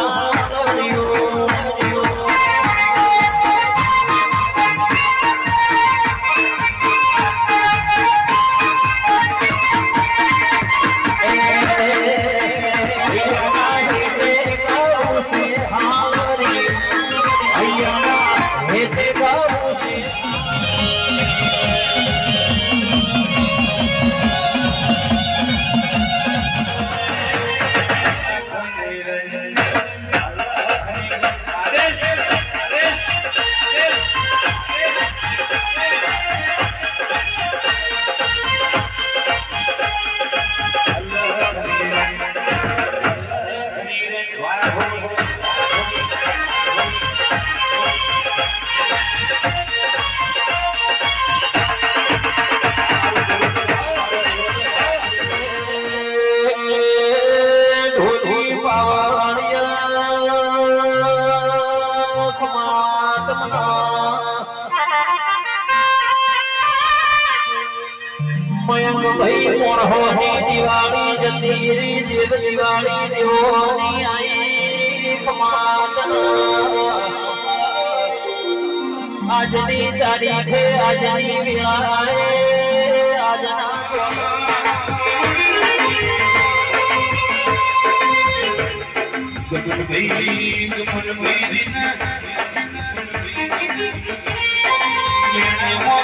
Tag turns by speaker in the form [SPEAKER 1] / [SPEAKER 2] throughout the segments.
[SPEAKER 1] Ah, Mayank ભાઈ મોરહોની દિવાળી જતી રી દેવ દિવાળી દેવોની આઈ કમાતન આજની તારીખે આજની વેળાએ આજના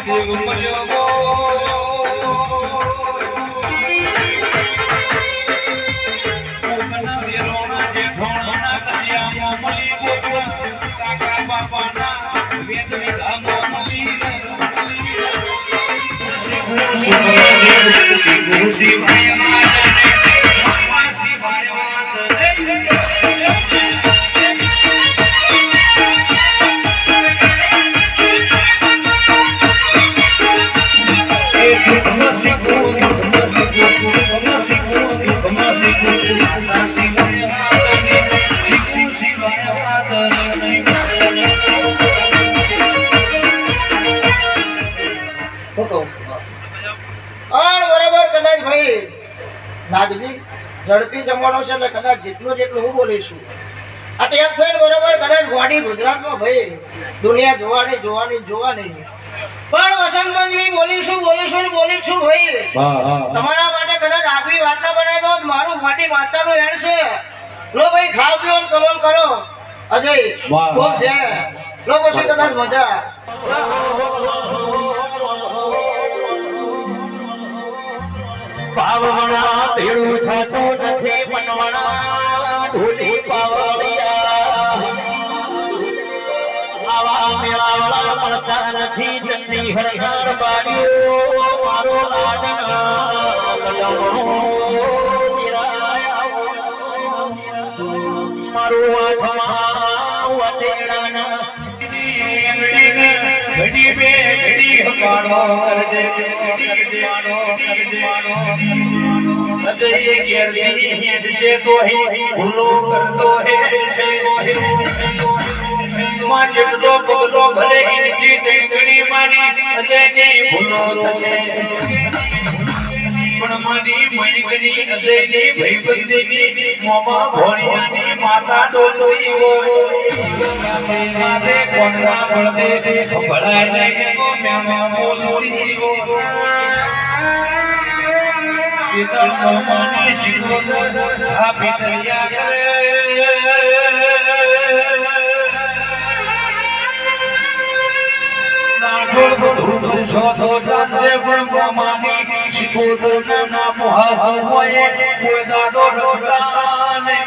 [SPEAKER 2] મોઢે મળ્યો
[SPEAKER 3] se você vai amar ઝડપી જમવાનો છે એટલે કદાચ જેટલું જેટલું હું બોલીશું. આ ટેપ થઈને બરોબર કદાચ ગોડી ગુજરાતમાં ભાઈ દુનિયા જોવાની જોવાની જોવાની. પણ વસંત પંચમી બોલીશું બોલીશું બોલીશું ભાઈ. તમારા માટે કદાચ આગવી વાર્તા બનાવી દો મારું માટી માતાનું હેડ છે. લો ભાઈ ખાવ પીઓ ને કલોલ કરો. અજય
[SPEAKER 2] વાહ,
[SPEAKER 3] ખૂબ છે. લો પછી કદાચ મજા.
[SPEAKER 1] પાવણા તેડું થતું આવા મેળાવડા મળતા નથી જતી. હરનાર બારીઓ, મારો લાડના મારું
[SPEAKER 2] ઘડી બે ઘડી હકાણો કરજે ઘડી માનો કરજે માનો હૃદય હેડ છે તો હે ભૂલો કરતો હે છે માં જેટલો પગલો ભલે એનથી તેંગડી મારી ભૂલો થશે પણ મારી મયંકની અજયની ભઈબંધીની મોમાં ભોળિયાની માતા ડોલવી હોય મારે કોણના પડદે ભળાય નહીં મેમાં બોલતી હોય પિતળ મોમાની શિરોદર આ પિતળિયા કરે সততাতে ব্রহ্মমানি শিকুতন মহাভয়ে বেদাদরস্তানে